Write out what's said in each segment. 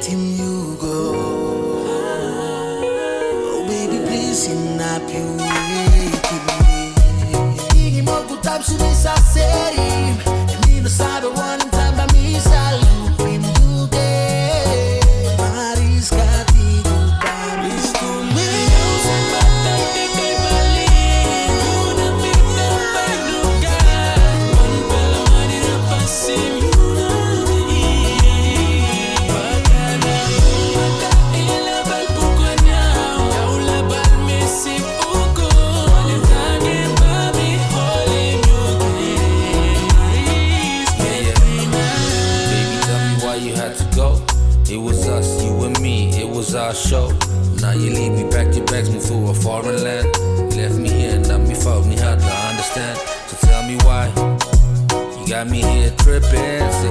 ti show. Now you leave me back, your bags move through a foreign land. Left me here, now me fuck me hard to understand. So tell me why you got me here tripping.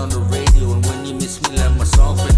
on the radio. And when you miss me, let my song play.